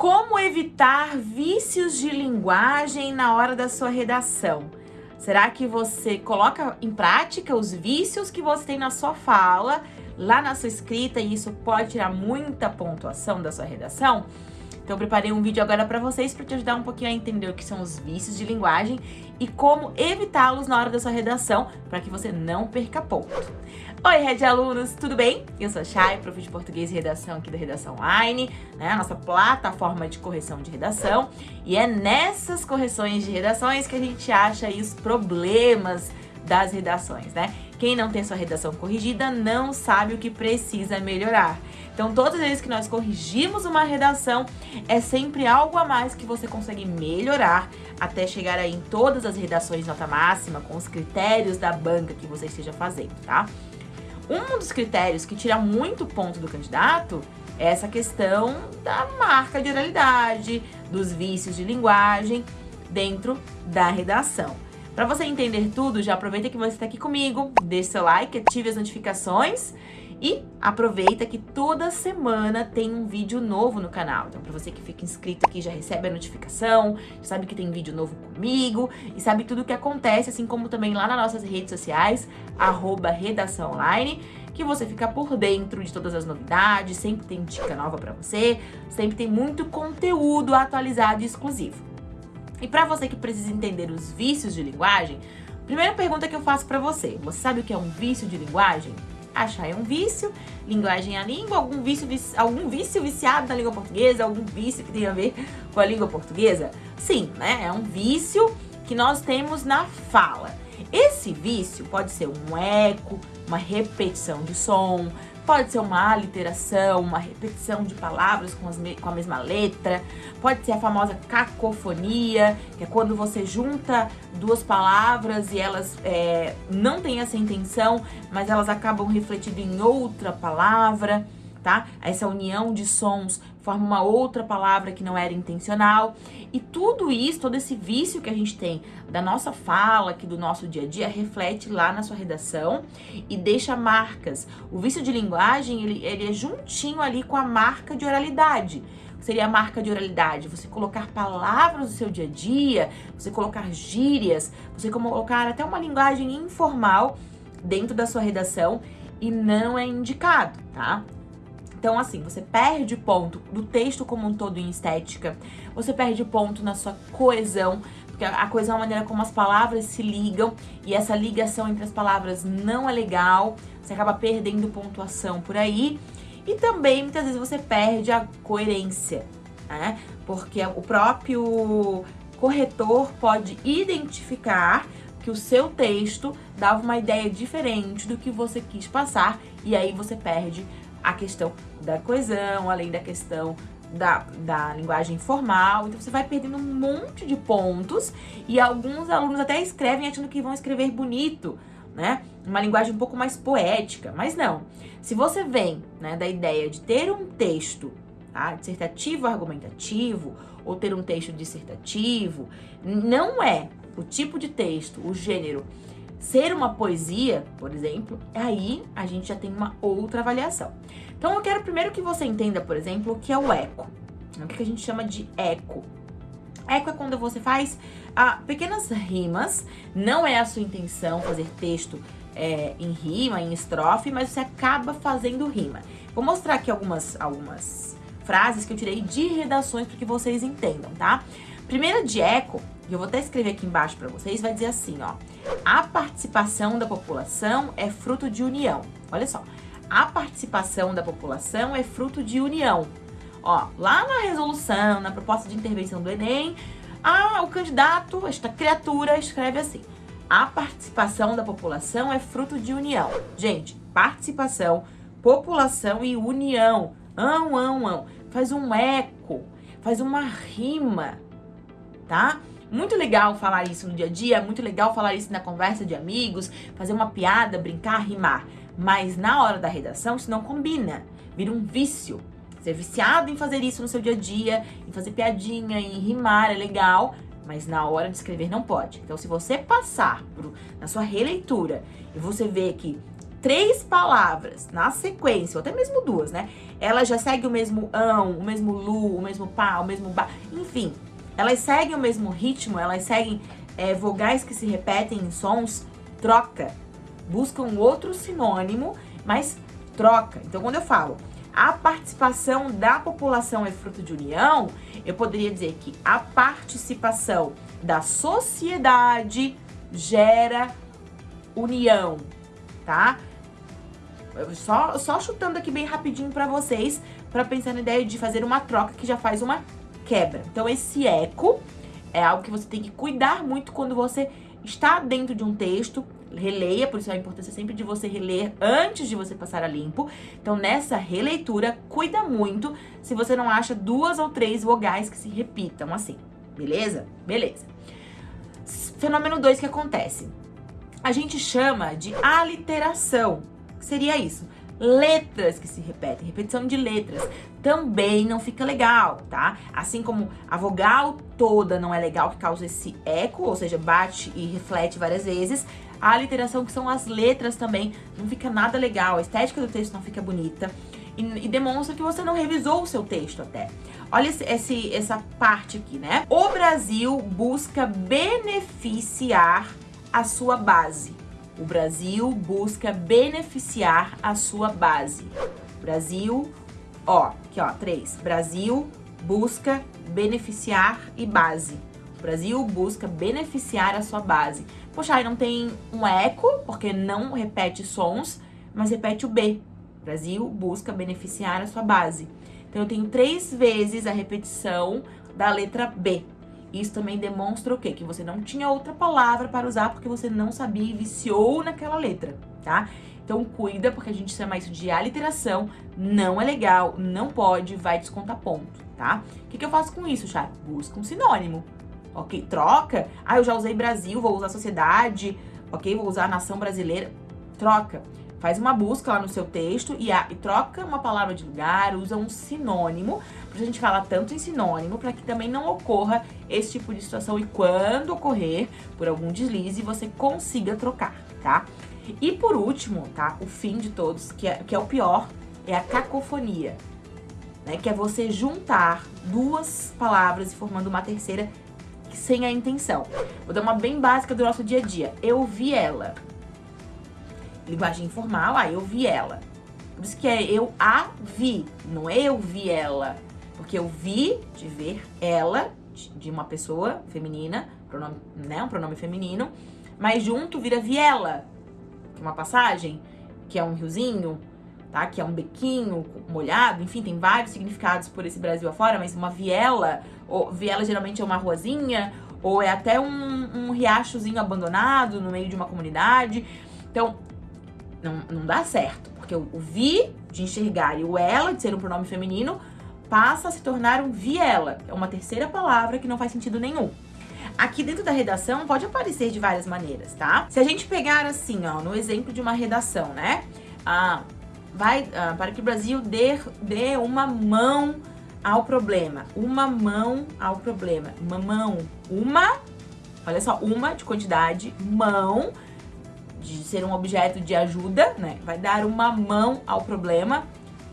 Como evitar vícios de linguagem na hora da sua redação? Será que você coloca em prática os vícios que você tem na sua fala, lá na sua escrita, e isso pode tirar muita pontuação da sua redação? Então eu preparei um vídeo agora para vocês para te ajudar um pouquinho a entender o que são os vícios de linguagem e como evitá-los na hora da sua redação para que você não perca ponto. Oi, Red Alunos, tudo bem? Eu sou a Chay, prof de português e redação aqui da Redação Online, né? A nossa plataforma de correção de redação. E é nessas correções de redações que a gente acha os problemas das redações, né? Quem não tem sua redação corrigida não sabe o que precisa melhorar. Então, todas as vezes que nós corrigimos uma redação, é sempre algo a mais que você consegue melhorar até chegar aí em todas as redações nota máxima, com os critérios da banca que você esteja fazendo, tá? Um dos critérios que tira muito ponto do candidato é essa questão da marca de oralidade, dos vícios de linguagem dentro da redação. Para você entender tudo, já aproveita que você está aqui comigo, deixe seu like, ative as notificações e aproveita que toda semana tem um vídeo novo no canal. Então, para você que fica inscrito aqui, já recebe a notificação, sabe que tem vídeo novo comigo e sabe tudo o que acontece, assim como também lá nas nossas redes sociais, arroba Redação Online, que você fica por dentro de todas as novidades, sempre tem dica nova para você, sempre tem muito conteúdo atualizado e exclusivo. E para você que precisa entender os vícios de linguagem, primeira pergunta que eu faço para você, você sabe o que é um vício de linguagem? Achar é um vício, linguagem é a língua, algum vício, algum vício viciado na língua portuguesa, algum vício que tem a ver com a língua portuguesa? Sim, né? É um vício que nós temos na fala. Esse vício pode ser um eco, uma repetição de som, Pode ser uma aliteração, uma repetição de palavras com, com, a mesma letra. Pode ser a famosa cacofonia, que é quando você junta duas palavras e elas é, não têm essa intenção, mas elas acabam refletindo em outra palavra tá? Essa união de sons forma uma outra palavra que não era intencional. E tudo isso, todo esse vício que a gente tem da nossa fala, aqui do nosso dia a dia, reflete lá na sua redação e deixa marcas. O vício de linguagem, ele, ele é juntinho ali com a marca de oralidade seria a marca de oralidade? Você colocar palavras do seu dia a dia, você colocar gírias, você colocar até uma linguagem informal dentro da sua redação e não é indicado, tá? Então, assim, você perde ponto do texto como um todo em estética, você perde ponto na sua coesão, porque a coesão é a maneira como as palavras se ligam, e essa ligação entre as palavras não é legal, você acaba perdendo pontuação por aí, e também, muitas vezes, você perde a coerência, né? Porque o próprio corretor pode identificar que o seu texto dava uma ideia diferente do que você quis passar, e aí você perde a questão da coesão, além da questão da, da linguagem formal. Então você vai perdendo um monte de pontos e alguns alunos até escrevem achando que vão escrever bonito, né? Uma linguagem um pouco mais poética, mas não. Se você vem né, da ideia de ter um texto tá, dissertativo argumentativo ou ter um texto dissertativo, não é o tipo de texto, o gênero ser uma poesia, por exemplo, aí a gente já tem uma outra avaliação. Então eu quero primeiro que você entenda, por exemplo, o que é o eco. O que a gente chama de eco. Eco é quando você faz ah, pequenas rimas, não é a sua intenção fazer texto é, em rima, em estrofe, mas você acaba fazendo rima. Vou mostrar aqui algumas, algumas frases que eu tirei de redações para que vocês entendam, tá? Primeira de eco e eu vou até escrever aqui embaixo para vocês, vai dizer assim, ó. A participação da população é fruto de união. Olha só. A participação da população é fruto de união. Ó, lá na resolução, na proposta de intervenção do Enem, a, o candidato, esta criatura, escreve assim. A participação da população é fruto de união. Gente, participação, população e união. Ão, ão, ão. Faz um eco, faz uma rima, tá? Muito legal falar isso no dia a dia, muito legal falar isso na conversa de amigos, fazer uma piada, brincar, rimar. Mas na hora da redação isso não combina, vira um vício. É viciado em fazer isso no seu dia a dia, em fazer piadinha, em rimar, é legal, mas na hora de escrever não pode. Então, se você passar na sua releitura e você vê que três palavras na sequência, ou até mesmo duas, né? Ela já segue o mesmo ão, o mesmo lu, o mesmo pá, o mesmo ba, enfim. Elas seguem o mesmo ritmo, elas seguem é, vogais que se repetem em sons, troca. Buscam outro sinônimo, mas troca. Então, quando eu falo a participação da população é fruto de união, eu poderia dizer que a participação da sociedade gera união, tá? Só, só chutando aqui bem rapidinho para vocês, para pensar na ideia de fazer uma troca que já faz uma quebra. Então, esse eco é algo que você tem que cuidar muito quando você está dentro de um texto, releia, por isso a importância sempre de você reler antes de você passar a limpo. Então, nessa releitura, cuida muito se você não acha duas ou três vogais que se repitam assim, beleza? Beleza. Fenômeno 2 que acontece. A gente chama de aliteração. Seria isso? letras que se repetem, repetição de letras, também não fica legal, tá? Assim como a vogal toda não é legal, que causa esse eco, ou seja, bate e reflete várias vezes, a literação, que são as letras também, não fica nada legal, a estética do texto não fica bonita e, e demonstra que você não revisou o seu texto até. Olha esse, esse, essa parte aqui, né? O Brasil busca beneficiar a sua base. O Brasil busca beneficiar a sua base. Brasil, ó, aqui ó, três. Brasil busca beneficiar e base. O Brasil busca beneficiar a sua base. Poxa, aí não tem um eco, porque não repete sons, mas repete o B. Brasil busca beneficiar a sua base. Então, eu tenho três vezes a repetição da letra B. Isso também demonstra o quê? Que você não tinha outra palavra para usar porque você não sabia e viciou naquela letra, tá? Então cuida, porque a gente chama isso de aliteração, não é legal, não pode, vai descontar ponto, tá? O que, que eu faço com isso, Chay? Busca um sinônimo, ok? Troca, ah, eu já usei Brasil, vou usar sociedade, ok? Vou usar nação brasileira, troca. Faz uma busca lá no seu texto e, a, e troca uma palavra de lugar, usa um sinônimo, porque a gente fala tanto em sinônimo, para que também não ocorra esse tipo de situação e quando ocorrer, por algum deslize, você consiga trocar, tá? E por último, tá? O fim de todos, que é, que é o pior, é a cacofonia, né? Que é você juntar duas palavras e formando uma terceira sem a intenção. Vou dar uma bem básica do nosso dia a dia. Eu vi ela linguagem informal, ah, eu vi ela. Por isso que é eu a vi, não é eu vi ela. Porque eu vi de ver ela, de uma pessoa feminina, pronome, né, um pronome feminino, mas junto vira viela, que é uma passagem, que é um riozinho, tá? Que é um bequinho molhado, enfim, tem vários significados por esse Brasil afora, mas uma viela, ou viela geralmente é uma ruazinha, ou é até um, um riachozinho abandonado no meio de uma comunidade. Então, não, não dá certo, porque o, vi de enxergar e o ela de ser um pronome feminino passa a se tornar um viela, é uma terceira palavra que não faz sentido nenhum. Aqui dentro da redação pode aparecer de várias maneiras, tá? Se a gente pegar assim, ó, no exemplo de uma redação, né? Ah, vai ah, para que o Brasil dê, dê uma mão ao problema. Uma mão ao problema. Uma mão. Uma, olha só, uma de quantidade, mão de ser um objeto de ajuda, né? Vai dar uma mão ao problema,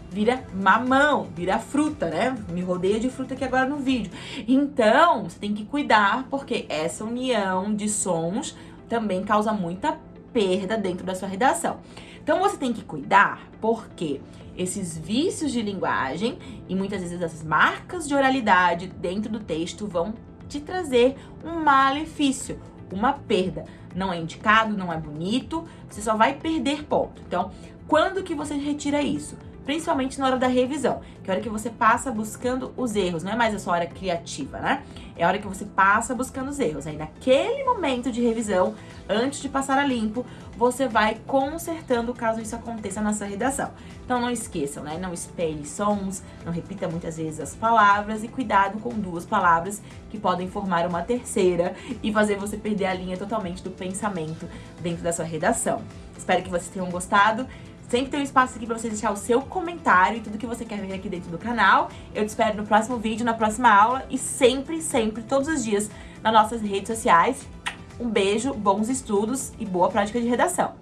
vira mamão, vira fruta, né? Me rodeia de fruta aqui agora no vídeo. Então, você tem que cuidar, porque essa união de sons também causa muita perda dentro da sua redação. Então, você tem que cuidar, porque esses vícios de linguagem e muitas vezes essas marcas de oralidade dentro do texto vão te trazer um malefício, uma perda. Não é indicado, não é bonito, você só vai perder ponto. Então, quando que você retira isso? Principalmente na hora da revisão, que é a hora que você passa buscando os erros, não é mais a sua hora criativa, né? É a hora que você passa buscando os erros. Aí naquele momento de revisão, antes de passar a limpo, você vai consertando caso isso aconteça na sua redação. Então não esqueçam, né? Não espelhe sons, não repita muitas vezes as palavras e cuidado com duas palavras que podem formar uma terceira e fazer você perder a linha totalmente do pensamento dentro da sua redação. Espero que vocês tenham gostado. Sempre tem um espaço aqui pra você deixar o seu comentário e tudo que você quer ver aqui dentro do canal. Eu te espero no próximo vídeo, na próxima aula e sempre, sempre, todos os dias nas nossas redes sociais. Um beijo, bons estudos e boa prática de redação.